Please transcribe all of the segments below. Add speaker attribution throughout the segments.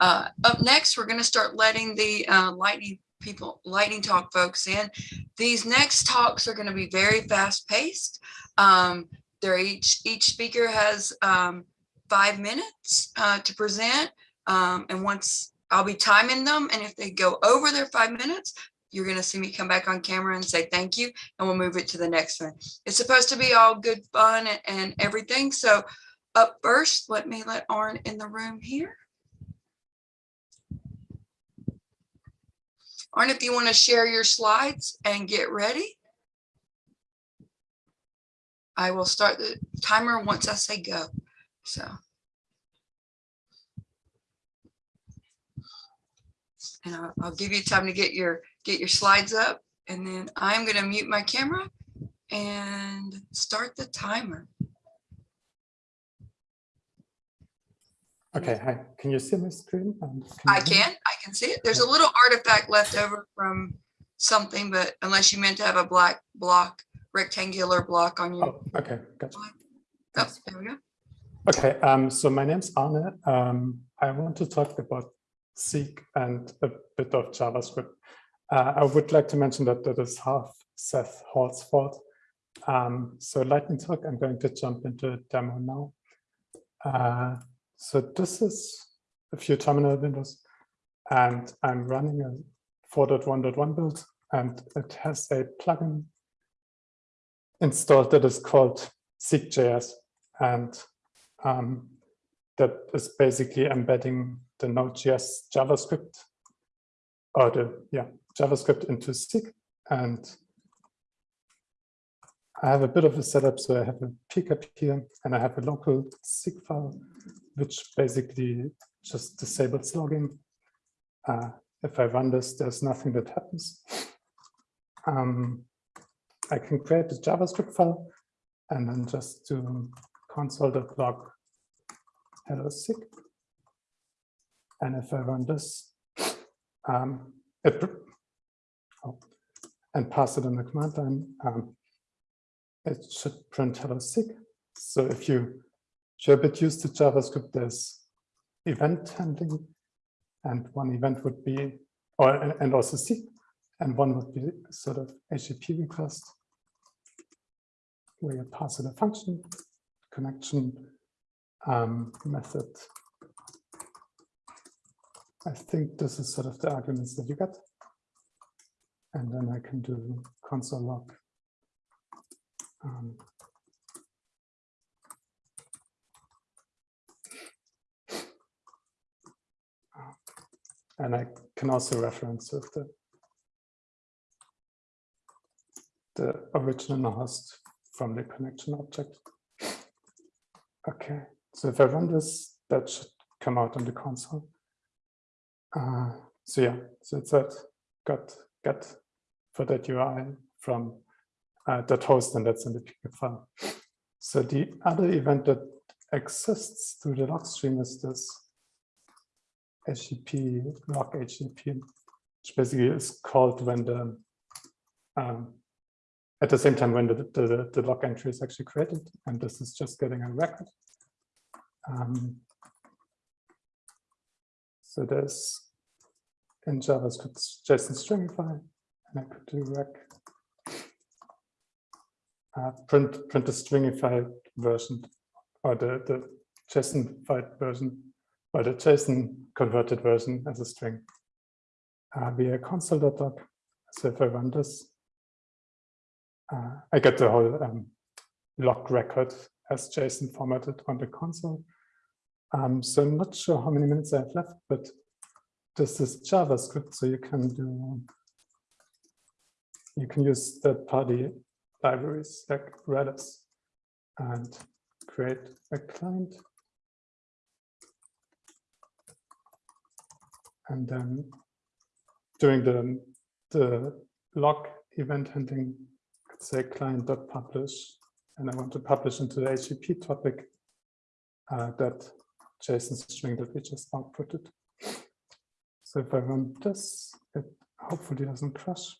Speaker 1: Uh, up next, we're going to start letting the uh, lightning people, lightning talk folks in. These next talks are going to be very fast paced. Um, they're each, each speaker has um, five minutes uh, to present. Um, and once I'll be timing them. And if they go over their five minutes, you're going to see me come back on camera and say thank you and we'll move it to the next one. It's supposed to be all good fun and, and everything. So up first, let me let Arn in the room here. Arn, if you want to share your slides and get ready. I will start the timer once I say go. So. And I'll, I'll give you time to get your get your slides up and then I'm going to mute my camera and start the timer.
Speaker 2: Okay, hi. Can you see my screen? Um,
Speaker 1: I
Speaker 2: hear me?
Speaker 1: can, I can see it. There's a little artifact left over from something, but unless you meant to have a black block, rectangular block on your,
Speaker 2: Oh, okay, gotcha.
Speaker 1: oh, there we go.
Speaker 2: Okay, um, so my name's Arne. Um, I want to talk about Zeek and a bit of JavaScript. Uh, I would like to mention that that is half Seth Hall's fault. Um, so Lightning Talk, I'm going to jump into a demo now. Uh, so this is a few terminal windows and I'm running a 4.1.1 build and it has a plugin installed that is called Zeek.js and um, that is basically embedding the Node.js JavaScript or the yeah JavaScript into Zeek and I have a bit of a setup so I have a pcap here and I have a local Zeek file which basically just disables logging. Uh, if I run this, there's nothing that happens. Um, I can create a JavaScript file and then just do console.log hello Zeek. And if I run this, um, it, oh, and pass it in the command line, um, it should print hello Zeek. So if you a bit used to JavaScript, there's event handling, and one event would be, or and also Zeek, and one would be sort of HTTP request, where you pass in a function, connection, um, method. I think this is sort of the arguments that you get. And then I can do console log. Um, and I can also reference the the original host from the connection object. Okay, so if I run this, that should come out on the console. Uh, so yeah, so it's that got get for that UI from uh, that host, and that's in the pcap file. So the other event that exists through the log stream is this HTTP log HTTP, which basically is called when the um, at the same time when the, the, the log entry is actually created, and this is just getting a record. Um, so there's in JavaScript JSON stringify, and I could do rec uh, print print the stringified version or the the JSON-fied version or the JSON converted version as a string uh, via console.log. So if I run this, uh, I get the whole um, log record as JSON formatted on the console. Um, so I'm not sure how many minutes I have left, but this is JavaScript, so you can do you can use third-party libraries like Redis and create a client. And then during the, the log event handling, could say client.publish, and I want to publish into the HTTP topic uh, that JSON string that we just outputted. So if I run this, it hopefully doesn't crash.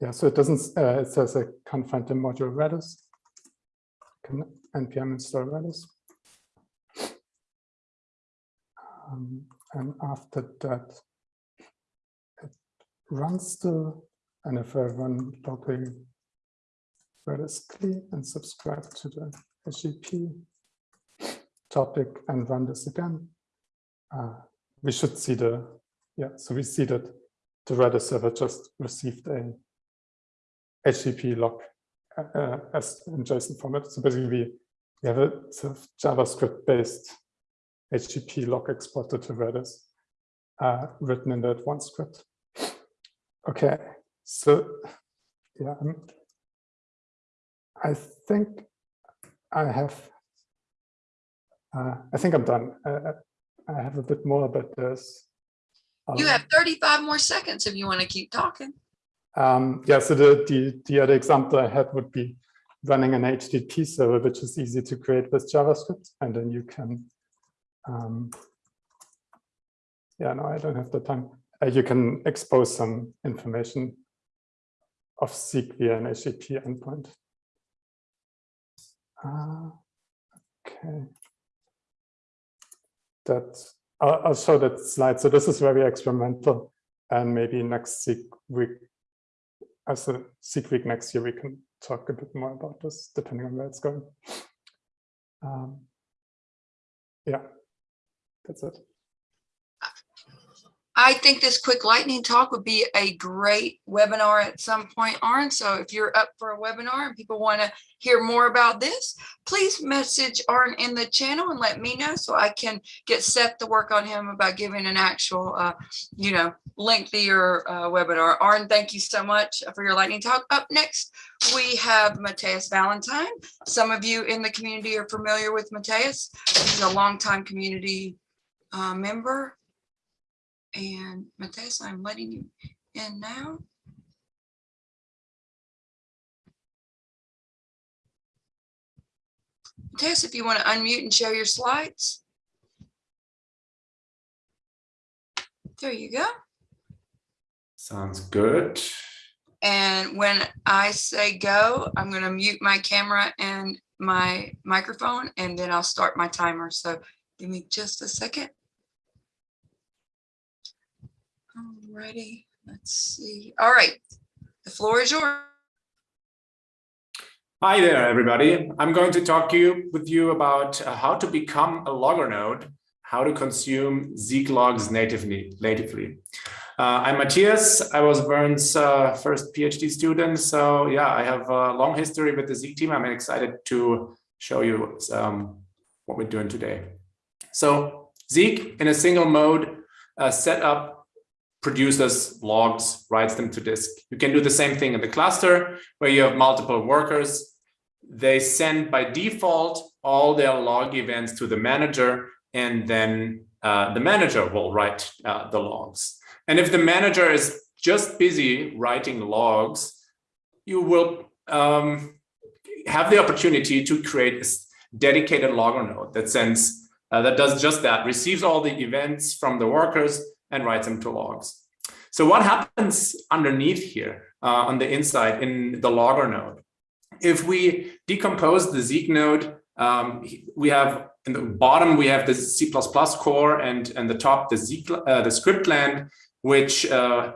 Speaker 2: Yeah, so it doesn't, uh, it says I can't find the module Redis. Can npm install Redis. Um, and after that, it runs the, and if I run locally Redis CLI and subscribe to the SGP topic and run this again, uh, we should see the, yeah, so we see that the Redis server just received a HTTP log uh, uh, as in JSON format. So basically we, we have a sort of JavaScript based HTTP log exported to Redis uh, written in that one script. Okay, so yeah, I'm, I think I have, uh, I think I'm done. Uh, I have a bit more, but there's.
Speaker 1: You
Speaker 2: um,
Speaker 1: have 35 more seconds if you want to keep talking.
Speaker 2: um, yeah, so the, the, the other example I had would be running an HTTP server, which is easy to create with JavaScript, and then you can, um, yeah, no, I don't have the time. Uh, you can expose some information of Zeek via an HTTP endpoint. Uh, okay. That I'll, I'll show that slide. So this is very experimental, and maybe next week as a Zeek week next year, we can talk a bit more about this, depending on where it's going. Um, yeah, that's it.
Speaker 1: I think this quick lightning talk would be a great webinar at some point, Arn. So if you're up for a webinar and people want to hear more about this, please message Arn in the channel and let me know so I can get Seth to work on him about giving an actual, uh, you know, lengthier uh, webinar. Arn, thank you so much for your lightning talk. Up next, we have Matthias Vallentin. Some of you in the community are familiar with Mateus. He's a longtime community uh, member. And Matthias, I'm letting you in now. Matthias, if you want to unmute and show your slides. There you go.
Speaker 3: Sounds good.
Speaker 1: And when I say go, I'm going to mute my camera and my microphone, and then I'll start my timer. So give me just a second. Alrighty, let's see. All right, the floor is yours.
Speaker 3: Hi there, everybody. I'm going to talk to you with you about uh, how to become a logger node, how to consume Zeek logs natively. natively. Uh, I'm Matthias. I was Vern's uh, first PhD student. So yeah, I have a long history with the Zeek team. I'm excited to show you um, what we're doing today. So Zeek in a single mode uh, setup produces logs, writes them to disk. You can do the same thing in the cluster where you have multiple workers. They send by default all their log events to the manager and then uh, the manager will write uh, the logs. And if the manager is just busy writing logs, you will um, have the opportunity to create a dedicated logger node that sends uh, that does just that, receives all the events from the workers and writes them to logs. So what happens underneath here uh, on the inside in the logger node? If we decompose the Zeek node, um, we have in the bottom, we have the C++ core and, and the top, the Zeek, uh, the script land, which uh,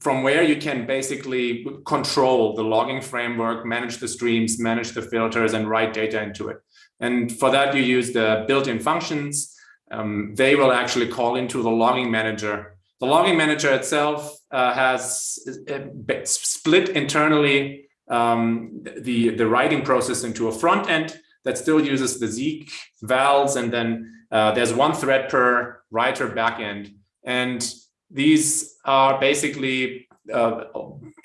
Speaker 3: from where you can basically control the logging framework, manage the streams, manage the filters and write data into it. And for that, you use the built-in functions. Um, they will actually call into the logging manager. The logging manager itself uh, has uh, split internally um, the, the writing process into a front end that still uses the Zeek vals, and then uh, there's one thread per writer backend. And these are basically uh,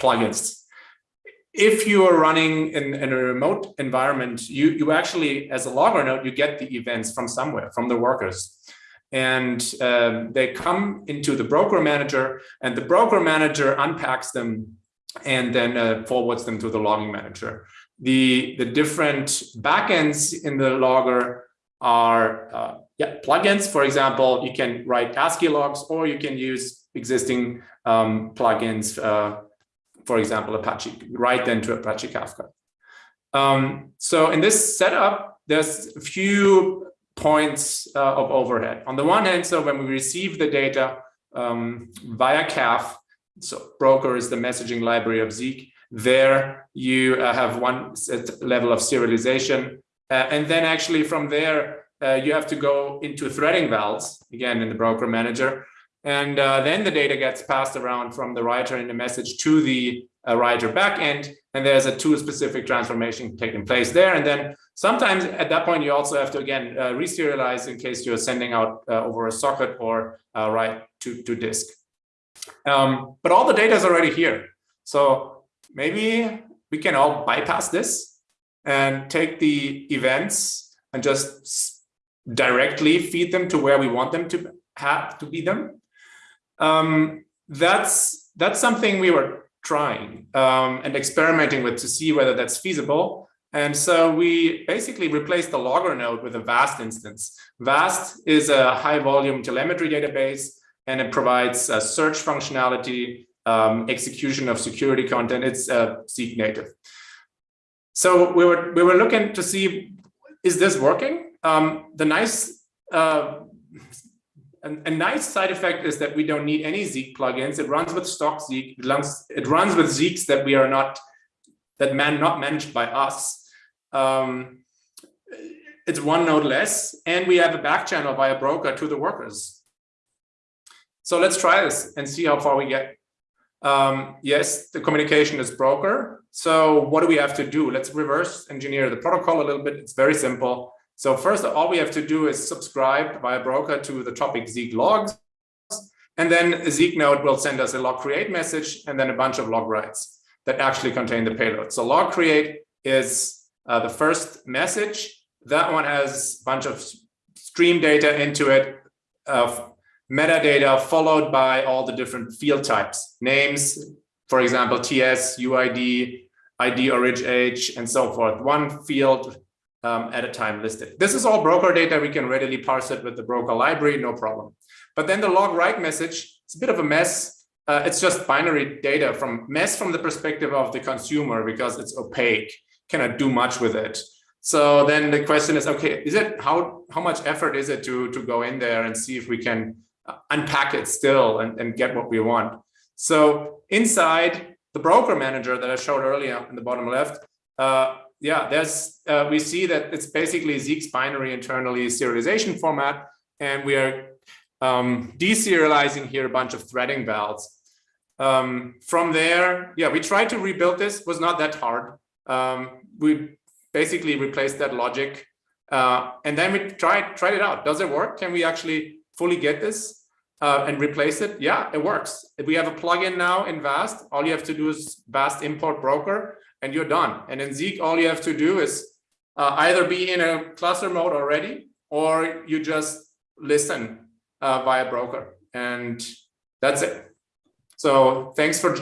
Speaker 3: plugins. If you are running in, in, a remote environment, you, you actually, as a logger node, you get the events from somewhere, from the workers. And um, they come into the broker manager and the broker manager unpacks them and then uh, forwards them to the logging manager. The, the different backends in the logger are uh, yeah, plugins. For example, you can write ASCII logs or you can use existing um, plugins, uh, for example, Apache, write them to Apache Kafka. Um, so in this setup, there's a few points uh, of overhead. On the one hand, so when we receive the data um, via CAF, so broker is the messaging library of Zeek, there you uh, have one level of serialization. Uh, and then actually from there, uh, you have to go into threading vals, again in the broker manager. And uh, then the data gets passed around from the writer in the message to the uh, writer backend. And there's a tool specific transformation taking place there. And then sometimes at that point, you also have to, again, uh, reserialize in case you're sending out uh, over a socket or uh, write to, to disk. Um, but all the data is already here. So maybe we can all bypass this and take the events and just directly feed them to where we want them to have to be them. Um, that's that's something we were trying um, and experimenting with to see whether that's feasible. And so we basically replaced the logger node with a VAST instance. VAST is a high volume telemetry database and it provides a search functionality, um, execution of security content. It's uh, Zeek native. So we were we were looking to see is this working? Um, the nice uh, a, nice side effect is that we don't need any Zeek plugins. It runs with stock Zeek. It runs, it runs with Zeeks that we are not that man not managed by us. Um, it's one node less, and we have a back channel via broker to the workers. So let's try this and see how far we get. Um, yes, the communication is broker. So what do we have to do? Let's reverse engineer the protocol a little bit. It's very simple. So first, all we have to do is subscribe via broker to the topic Zeek logs. And then Zeek node will send us a log create message and then a bunch of log writes that actually contain the payload. So log create is uh, the first message. That one has a bunch of stream data into it of metadata followed by all the different field types, names, for example, TS, UID, ID, orig age, and so forth. One field um, at a time listed. This is all broker data. We can readily parse it with the broker library, no problem. But then the log write message, it's a bit of a mess. Uh, it's just binary data from mess from the perspective of the consumer because it's opaque, cannot do much with it. So then the question is, okay, is it how how much effort is it to to go in there and see if we can uh, unpack it still and, and get what we want? So inside the broker manager that I showed earlier in the bottom left, uh, yeah, there's uh, we see that it's basically Zeek's binary internally serialization format, and we are um, deserializing here a bunch of threading vals. Um, from there, yeah, we tried to rebuild this. Was not that hard. Um, we basically replaced that logic, uh, and then we tried tried it out. Does it work? Can we actually fully get this uh, and replace it? Yeah, it works. We have a plugin now in Vast, all you have to do is Vast import broker and you're done. And in Zeek, all you have to do is uh, either be in a cluster mode already, or you just listen uh, via broker, and that's it. So thanks for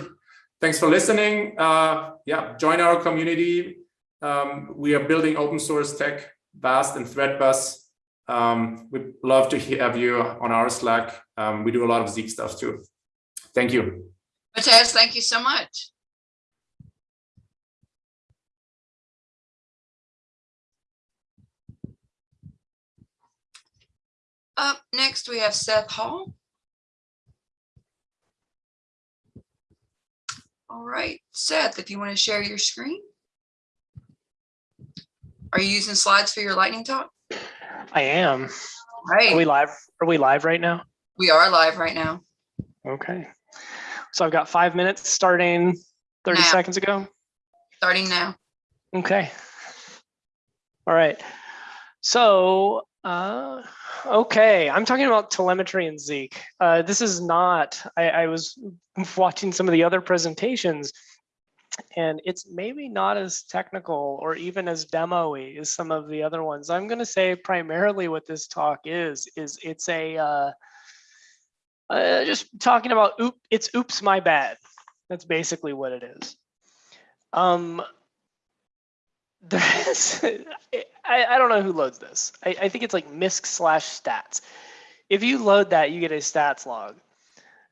Speaker 3: thanks for listening. Uh, yeah, join our community. Um, we are building open source tech, Vast and Threat Bus. Um, we'd love to have you on our Slack. Um, we do a lot of Zeek stuff too. Thank you.
Speaker 1: Matez, thank you so much. Up next, we have Seth Hall. All right, Seth, if you want to share your screen. Are you using slides for your lightning talk?
Speaker 4: I am.
Speaker 1: Right.
Speaker 4: Are we live? Are we live right now?
Speaker 1: We are live right now.
Speaker 4: Okay. So I've got five minutes starting 30
Speaker 1: Now.
Speaker 4: seconds ago.
Speaker 1: Starting now.
Speaker 4: Okay. All right. So, uh, okay, I'm talking about telemetry and Zeek. Uh, this is not, I, I was watching some of the other presentations and it's maybe not as technical or even as demo-y as some of the other ones. I'm going to say primarily what this talk is, is it's a, uh, uh, just talking about, oop, it's oops, my bad. That's basically what it is. Um, there's, I, I don't know who loads this. I, I think it's like misc slash stats. If you load that, you get a stats log.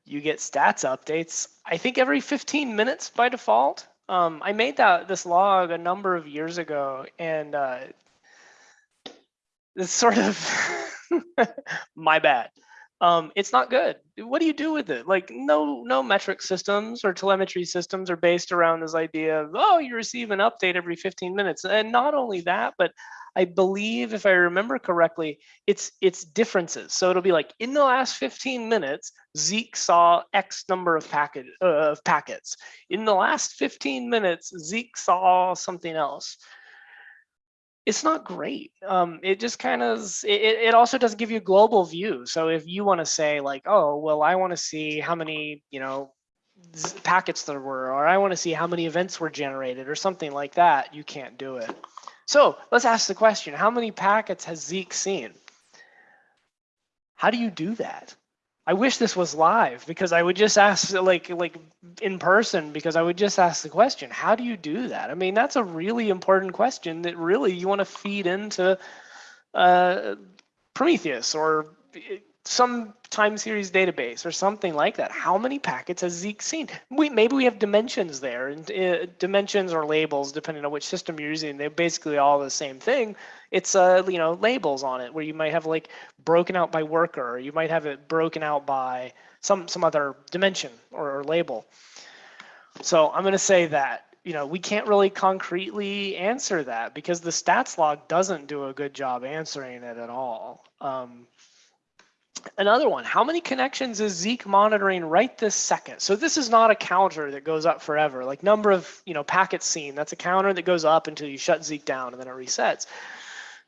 Speaker 4: You get stats updates, I think every 15 minutes by default. Um, I made that this log a number of years ago and uh, it's sort of my bad. Um, it's not good. What do you do with it? Like no, no metric systems or telemetry systems are based around this idea of, oh, you receive an update every 15 minutes. And not only that, but I believe if I remember correctly, it's it's differences. So it'll be like in the last 15 minutes, Zeek saw X number of packet uh, of packets. In the last 15 minutes, Zeek saw something else it's not great. Um, it just kind of, it, it also doesn't give you a global view. So if you want to say like, oh, well, I want to see how many, you know, packets there were, or I want to see how many events were generated or something like that, you can't do it. So let's ask the question, how many packets has Zeek seen? How do you do that? I wish this was live because I would just ask like like in person because I would just ask the question, how do you do that? I mean, that's a really important question that really you want to feed into uh, Prometheus or some time series database or something like that. How many packets has Zeek seen? We maybe we have dimensions there and uh, dimensions or labels depending on which system you're using. They're basically all the same thing. It's uh you know labels on it where you might have like broken out by worker or you might have it broken out by some some other dimension or, or label. So I'm going to say that you know we can't really concretely answer that because the stats log doesn't do a good job answering it at all. Um, Another one, how many connections is Zeek monitoring right this second? So this is not a counter that goes up forever, like number of you know packets seen. That's a counter that goes up until you shut Zeek down and then it resets.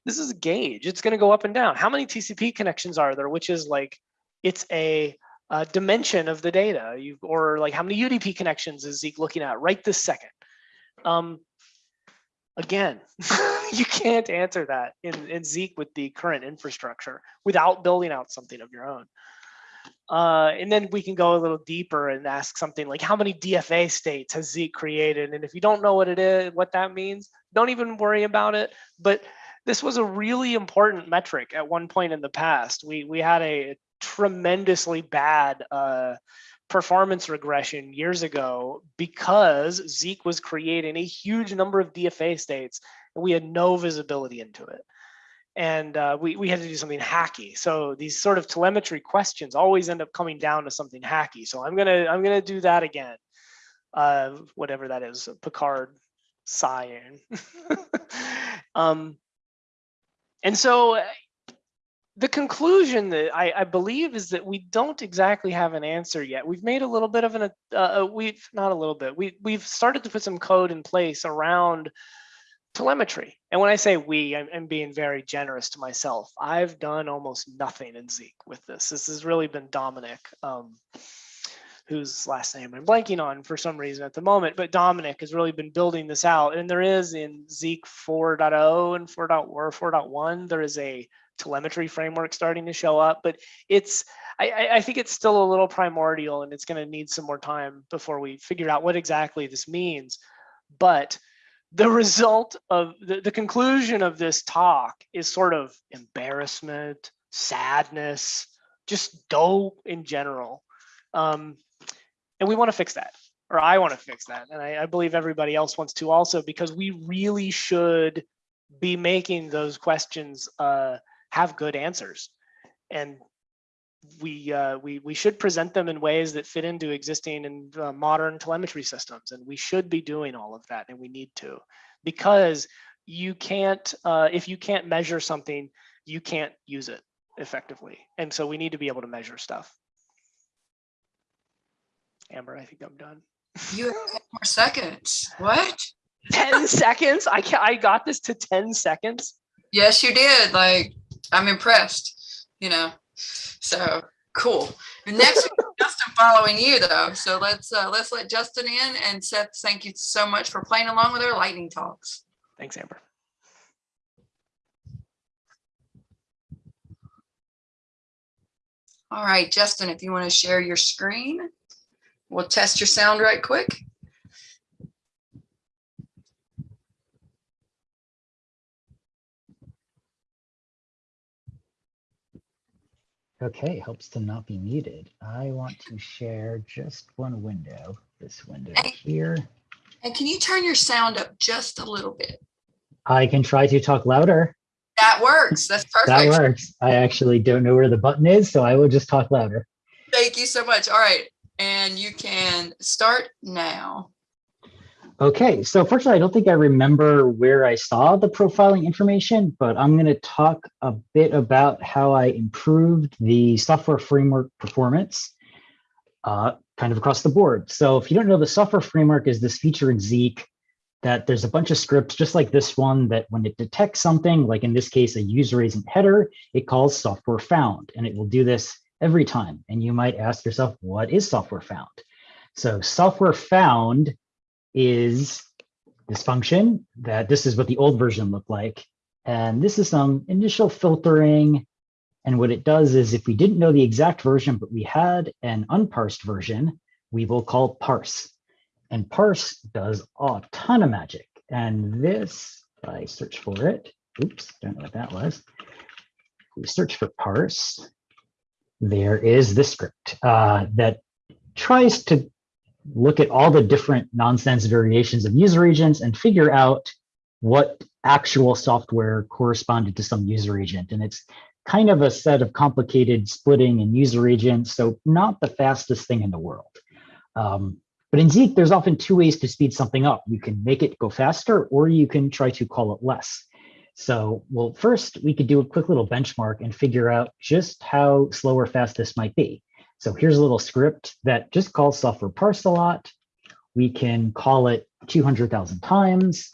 Speaker 4: This is a gauge. It's going to go up and down. How many TCP connections are there? Which is like, it's a, a dimension of the data. You or like how many UDP connections is Zeek looking at right this second? Um, again, you can't answer that in, in Zeek with the current infrastructure without building out something of your own. Uh, and then we can go a little deeper and ask something like how many DFA states has Zeek created? And if you don't know what it is, what that means, don't even worry about it. But this was a really important metric at one point in the past. We, we had a tremendously bad uh, performance regression years ago because Zeek was creating a huge number of DFA states and we had no visibility into it. And uh, we, we had to do something hacky. So these sort of telemetry questions always end up coming down to something hacky. So I'm gonna I'm gonna do that again. Uh, whatever that is, Picard sighing. um, and so the conclusion that I, I, believe is that we don't exactly have an answer yet. We've made a little bit of an, uh, we've not a little bit, we, we've started to put some code in place around telemetry. And when I say we, I'm, I'm being very generous to myself. I've done almost nothing in Zeek with this. This has really been Dominic, um, whose last name I'm blanking on for some reason at the moment, but Dominic has really been building this out. And there is in Zeek 4.0 and 4.1 or 4.1, there is a telemetry framework starting to show up, but it's I, I think it's still a little primordial and it's going to need some more time before we figure out what exactly this means. But the result of the, the conclusion of this talk is sort of embarrassment, sadness, just dope in general. Um, and we want to fix that, or I want to fix that. And I, I believe everybody else wants to also, because we really should be making those questions uh, have good answers. And we, uh, we, we should present them in ways that fit into existing and uh, modern telemetry systems. And we should be doing all of that and we need to, because you can't, uh, if you can't measure something, you can't use it effectively. And so we need to be able to measure stuff. Amber, I think I'm done.
Speaker 1: You have 10 more seconds. What?
Speaker 4: 10 seconds? I can I got this to 10 seconds.
Speaker 1: Yes, you did. Like, I'm impressed, you know. So cool. Next Justin following you though. So let's uh let's let Justin in and Seth, thank you so much for playing along with our lightning talks.
Speaker 4: Thanks, Amber.
Speaker 1: All right, Justin, if you want to share your screen, we'll test your sound right quick.
Speaker 5: Okay, helps to not be muted. I want to share just one window, this window
Speaker 1: Hey.
Speaker 5: here.
Speaker 1: And can you turn your sound up just a little bit?
Speaker 5: I can try to talk louder.
Speaker 1: That works. That's perfect.
Speaker 5: That works. I actually don't know where the button is, so I will just talk louder.
Speaker 1: Thank you so much. All right. And you can start now.
Speaker 5: Okay, so fortunately, I don't think I remember where I saw the profiling information, but I'm going to talk a bit about how I improved the software framework performance uh, kind of across the board. So if you don't know, the software framework is this feature in Zeek that there's a bunch of scripts just like this one that when it detects something, like in this case, a user agent header, it calls software found, and it will do this every time. And you might ask yourself, what is software found? So software found is this function that this is what the old version looked like. And this is some initial filtering. And what it does is if we didn't know the exact version, but we had an unparsed version, we will call parse. And parse does a ton of magic. And this, I search for it, oops, don't know what that was. We search for parse. There is this script uh, that tries to look at all the different nonsense variations of user agents and figure out what actual software corresponded to some user agent. And it's kind of a set of complicated splitting and user agents, so not the fastest thing in the world. Um, but in Zeek, there's often two ways to speed something up. You can make it go faster, or you can try to call it less. So, well, first we could do a quick little benchmark and figure out just how slow or fast this might be. So here's a little script that just calls software parse a lot. We can call it 200,000 times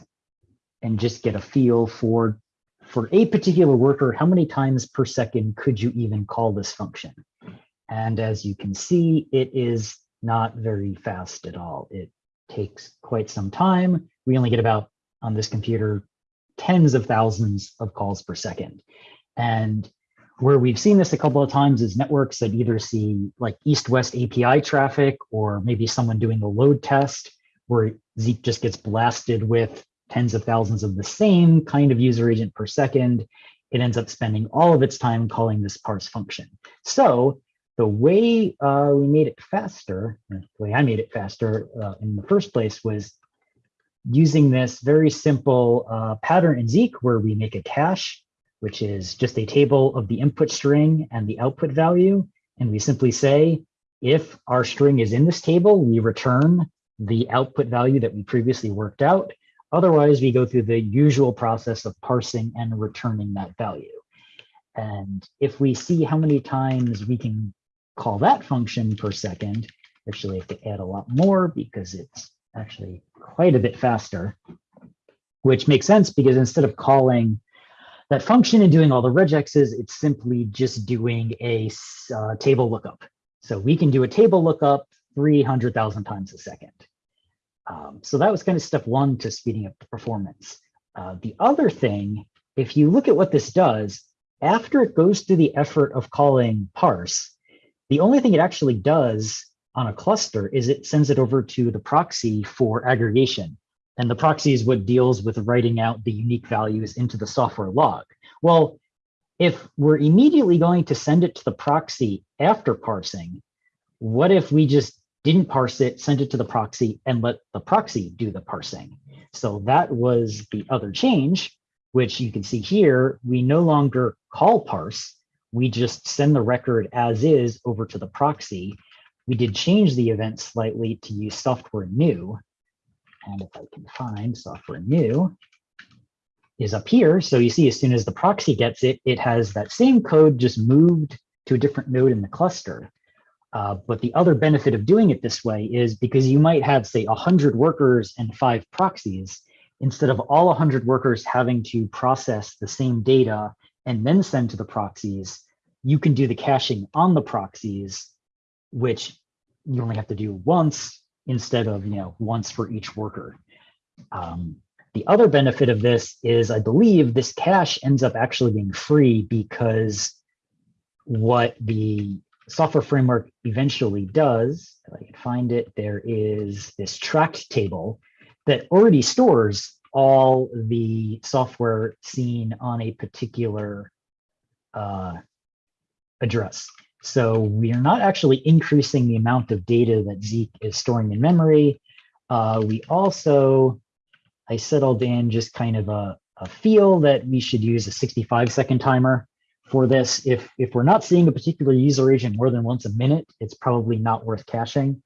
Speaker 5: and just get a feel for, for a particular worker, how many times per second could you even call this function? And as you can see, it is not very fast at all. It takes quite some time. We only get about, on this computer, tens of thousands of calls per second. And where we've seen this a couple of times is networks that either see like east-west API traffic or maybe someone doing a load test where Zeek just gets blasted with tens of thousands of the same kind of user agent per second. It ends up spending all of its time calling this parse function. So the way uh, we made it faster, the way I made it faster uh, in the first place was using this very simple uh, pattern in Zeek where we make a cache which is just a table of the input string and the output value. And we simply say, if our string is in this table, we return the output value that we previously worked out. Otherwise, we go through the usual process of parsing and returning that value. And if we see how many times we can call that function per second, actually have to add a lot more because it's actually quite a bit faster, which makes sense because instead of calling that function and doing all the regexes, it's simply just doing a uh, table lookup. So we can do a table lookup 300,000 times a second. Um, so that was kind of step one to speeding up the performance. Uh, the other thing, if you look at what this does, after it goes through the effort of calling parse, the only thing it actually does on a cluster is it sends it over to the proxy for aggregation. And the proxy is what deals with writing out the unique values into the software log. Well, if we're immediately going to send it to the proxy after parsing, what if we just didn't parse it, send it to the proxy, and let the proxy do the parsing? So that was the other change, which you can see here. We no longer call parse. We just send the record as is over to the proxy. We did change the event slightly to use software new. And if I can find software new is up here. So you see, as soon as the proxy gets it, it has that same code just moved to a different node in the cluster. Uh, but the other benefit of doing it this way is because you might have, say, 100 workers and five proxies, instead of all 100 workers having to process the same data and then send to the proxies, you can do the caching on the proxies, which you only have to do once instead of you know once for each worker. Um, the other benefit of this is I believe this cache ends up actually being free because what the software framework eventually does, if I can find it, there is this tracked table that already stores all the software seen on a particular uh, address. So we are not actually increasing the amount of data that Zeek is storing in memory. Uh, we also, I settled in just kind of a, uh, feel that we should use a 65 second timer for this. If, if we're not seeing a particular user agent more than once a minute, it's probably not worth caching.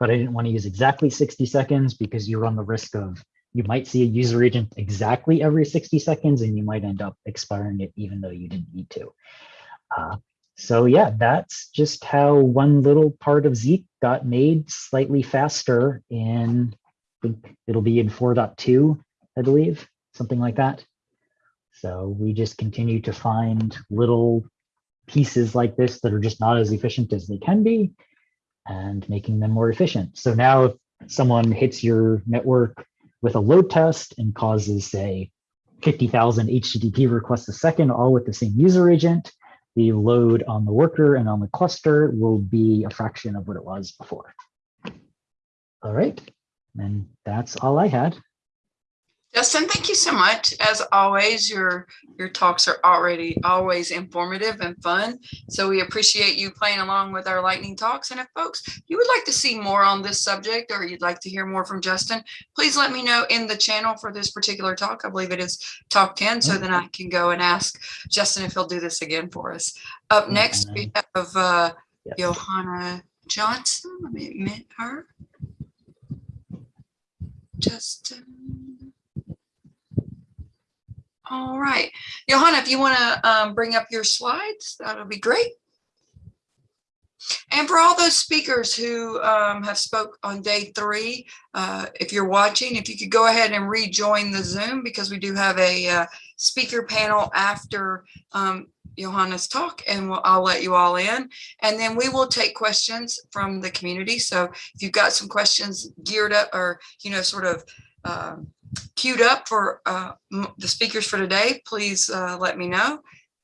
Speaker 5: But I didn't want to use exactly 60 seconds because you run the risk of you might see a user agent exactly every 60 seconds and you might end up expiring it even though you didn't need to. Uh, so yeah, that's just how one little part of Zeek got made slightly faster in, I think it'll be in 4.2, I believe, something like that. So we just continue to find little pieces like this that are just not as efficient as they can be and making them more efficient. So now if someone hits your network with a load test and causes, say, 50,000 HTTP requests a second, all with the same user agent, the load on the worker and on the cluster will be a fraction of what it was before. All right, and that's all I had.
Speaker 1: Justin, thank you so much. As always, your your talks are already always informative and fun. So we appreciate you playing along with our lightning talks. And if folks, you would like to see more on this subject or you'd like to hear more from Justin, please let me know in the channel for this particular talk. I believe it is talk 10. So then I can go and ask Justin if he'll do this again for us. Up next, we have uh,
Speaker 5: Yes.
Speaker 1: Johanna Johnson. Let me admit her. Justin. All right, Johanna, if you want to um, bring up your slides, that'll be great. And for all those speakers who um, have spoke on day three, uh, if you're watching, if you could go ahead and rejoin the Zoom because we do have a uh, speaker panel after um, Johanna's talk and we'll, I'll let you all in. And then we will take questions from the community. So if you've got some questions geared up or, you know, sort of um, queued up for uh, the speakers for today, please uh, let me know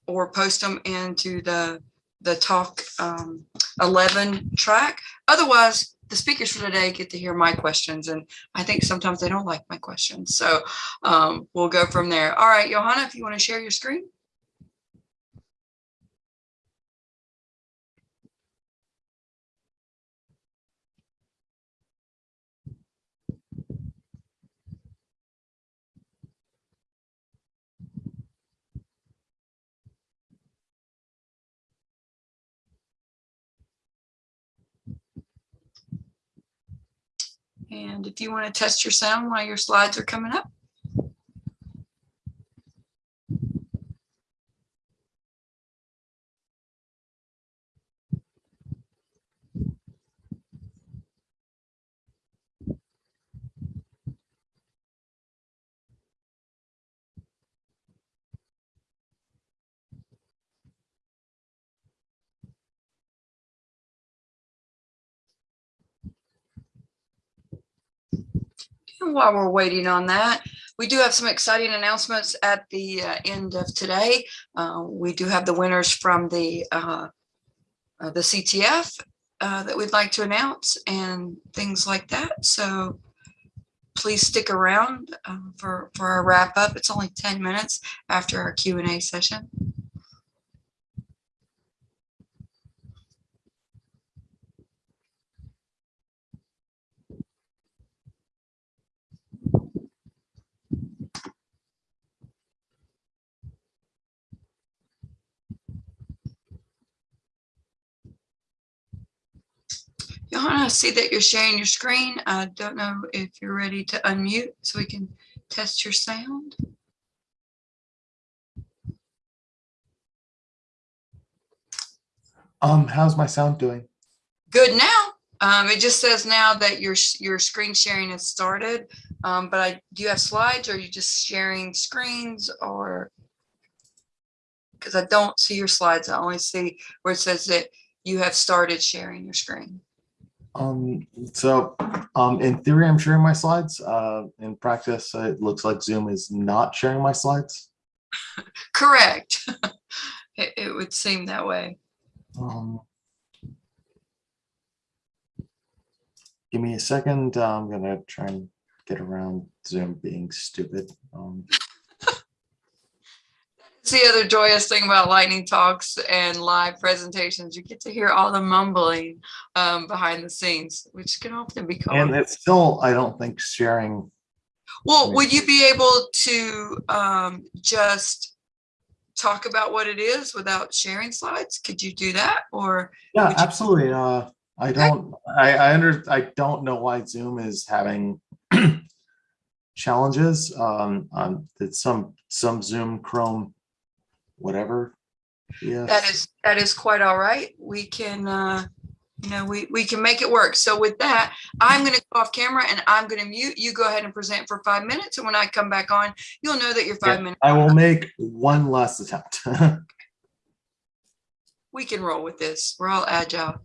Speaker 1: or post them into the the talk um, 11 track. Otherwise, the speakers for today get to hear my questions, and I think sometimes they don't like my questions. So um, we'll go from there. All right, Johanna, if you want to share your screen. And if you want to test your sound while your slides are coming up. While we're waiting on that, we do have some exciting announcements at the uh, end of today. Uh, we do have the winners from the uh, uh, the CTF uh, that we'd like to announce and things like that. So please stick around uh, for for our wrap up. It's only 10 minutes after our Q and A session. Johanna, I see that you're sharing your screen. I don't know if you're ready to unmute so we can test your sound.
Speaker 6: Um, how's my sound doing?
Speaker 1: Good now. Um, it just says now that your your screen sharing has started. Um, but I do you have slides or are you just sharing screens or because I don't see your slides. I only see where it says that you have started sharing your screen.
Speaker 6: Um, so, um, in theory, I'm sharing my slides. Uh, in practice, it looks like Zoom is not sharing my slides.
Speaker 1: Correct. it, it would seem that way.
Speaker 6: Um, give me a second. Uh, I'm gonna try and get around Zoom being stupid. Um,
Speaker 1: The other joyous thing about lightning talks and live presentations. You get to hear all the mumbling um, behind the scenes, which can often be
Speaker 6: and it's still, I don't think, sharing
Speaker 1: Well, would you be able to um, just talk about what it is without sharing slides? Could you do that? Or,
Speaker 6: Yeah, absolutely. Uh, I don't, I, I under, I don't know why Zoom is having challenges. Um, um, it's some, some Zoom, Chrome, whatever. Yeah.
Speaker 1: that is, that is quite all right. We can, uh, you know, we, we can make it work. So with that, I'm going to go off camera and I'm going to mute. You go ahead and present for five minutes. And when I come back on, you'll know that
Speaker 6: you're
Speaker 1: five minutes.
Speaker 6: I will make one last attempt.
Speaker 1: We can roll with this. We're all agile.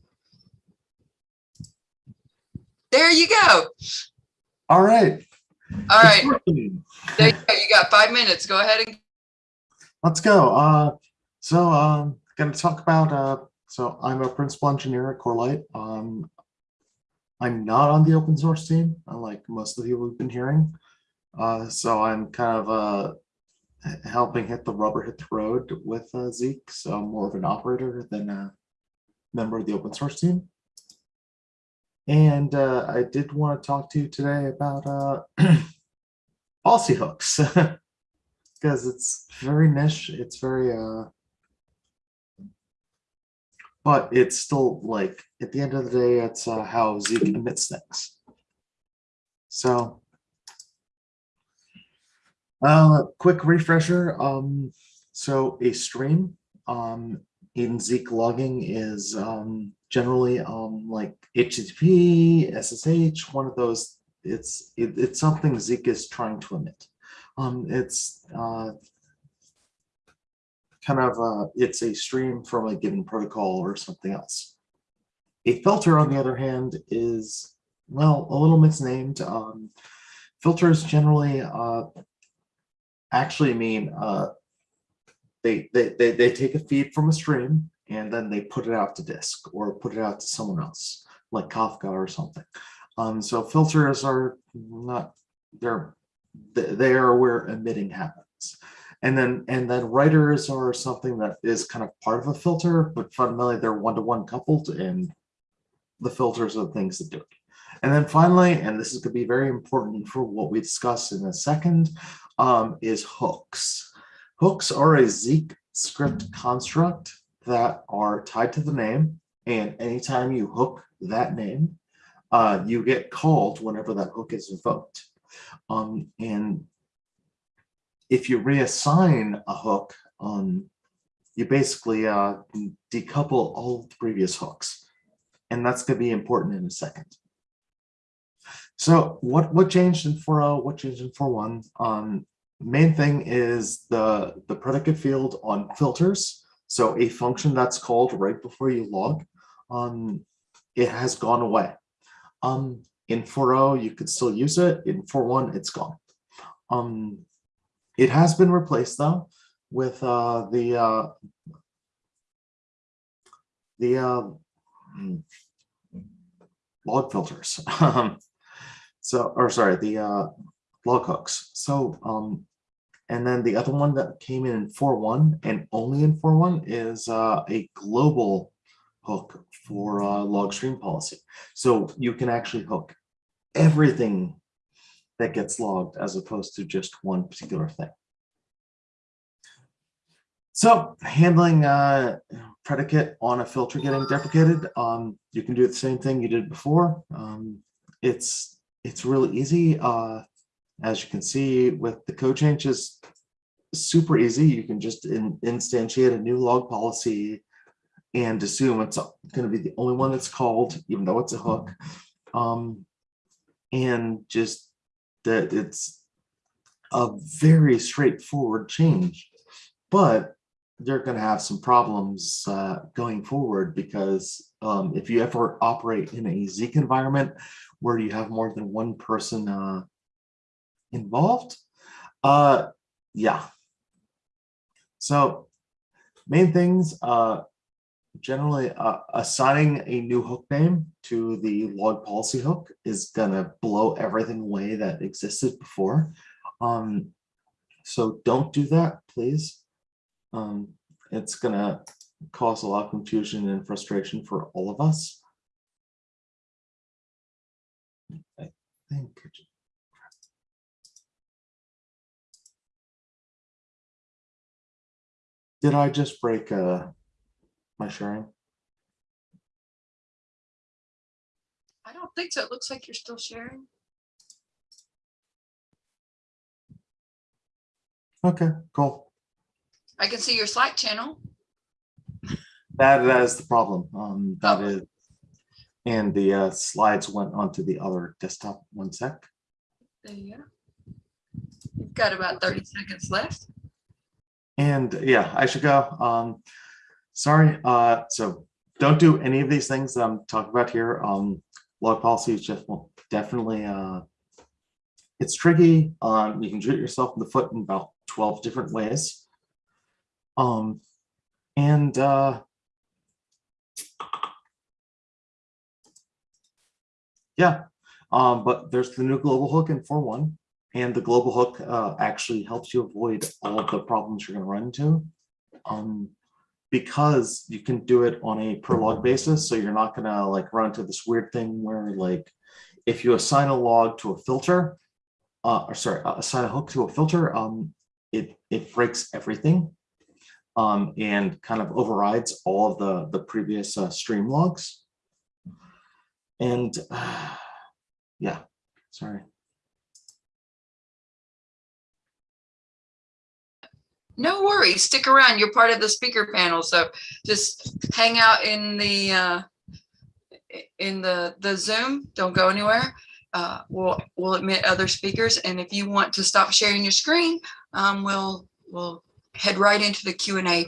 Speaker 1: There you go.
Speaker 6: All right.
Speaker 1: All right. There you go. You got five minutes. Go ahead and
Speaker 6: Let's go. Uh, so um, going to talk about. Uh, so I'm a principal engineer at Corelight. Um, I'm not on the open source team, unlike most of the people we've been hearing. Uh, so I'm kind of uh, helping hit the rubber hit the road with uh, Zeek. So I'm more of an operator than a member of the open source team. And uh, I did want to talk to you today about uh, policy hooks. because it's very niche. It's very uh but it's still like at the end of the day, it's uh, how Zeek emits things. So uh quick refresher. Um so a stream um in Zeek logging is um generally um like HTTP, SSH, one of those. It's it, it's something Zeek is trying to emit. Um, it's uh, kind of uh, it's a stream from a given protocol or something else. A filter, on the other hand, is well a little misnamed. Um, filters generally uh, actually mean uh, they, they they they take a feed from a stream and then they put it out to disk or put it out to someone else, like Kafka or something. Um, so filters are not they're th- they are where emitting happens. And then and then writers are something that is kind of part of a filter, but fundamentally they're one-to-one coupled and the filters are the things that do it. And then finally, and this is going to be very important for what we discuss in a second, um, is hooks. Hooks are a Zeek script construct that are tied to the name. And anytime you hook that name, uh, you get called whenever that hook is invoked. Um, and if you reassign a hook, um, you basically uh, decouple all the previous hooks. And that's going to be important in a second. So what, what changed in 4.0, what changed in 4.1? Um, main thing is the, the predicate field on filters. So a function that's called right before you log, um, it has gone away. Um, in 4.0, you could still use it. In 4.1, it's gone. Um, it has been replaced though with uh, the uh, the uh, mm, log filters. So, or sorry, the uh, log hooks. So, um, and then the other one that came in in 4.1 and only in 4.1 is uh, a global hook for uh, log stream policy. So you can actually hook everything that gets logged as opposed to just one particular thing. So handling uh, predicate on a filter getting deprecated, um, you can do the same thing you did before. Um, it's it's really easy. Uh, as you can see with the code changes, super easy. You can just in, instantiate a new log policy and assume it's going to be the only one that's called, even though it's a hook. Um, and just that it's a very straightforward change, but they're going to have some problems uh, going forward because um, if you ever operate in a Zeek environment where you have more than one person uh, involved, uh, yeah. So main things, uh, generally uh, assigning a new hook name to the log policy hook is going to blow everything away that existed before. Um, so don't do that, please. Um, it's going to cause a lot of confusion and frustration for all of us. I think did I just break a my sharing?
Speaker 1: I don't think so. It looks like you're still sharing.
Speaker 6: Okay, cool.
Speaker 1: I can see your Slack channel.
Speaker 6: That, that is the problem. Um, that
Speaker 1: Oh.
Speaker 6: is. And the uh, slides went onto the other desktop. One sec.
Speaker 1: There you go. You've got about 30 seconds left.
Speaker 6: And yeah, I should go. Um, sorry. Uh, so don't do any of these things that I'm talking about here. Um, log policy is just well, definitely uh, it's tricky. Um, you can shoot yourself in the foot in about 12 different ways. Um, and uh, yeah, um, but there's the new global hook in 4.1. And the global hook uh, actually helps you avoid all of the problems you're going to run into. Um, because you can do it on a per log basis, so you're not going to like run into this weird thing where like if you assign a log to a filter, uh, or sorry, uh, assign a hook to a filter, um, it it breaks everything, um, and kind of overrides all of the the previous uh, stream logs. And uh, yeah, sorry.
Speaker 1: No worries. Stick around. You're part of the speaker panel. So just hang out in the uh, in the the Zoom. Don't go anywhere. Uh, we'll we'll admit other speakers. And if you want to stop sharing your screen, um, we'll we'll head right into the Q and A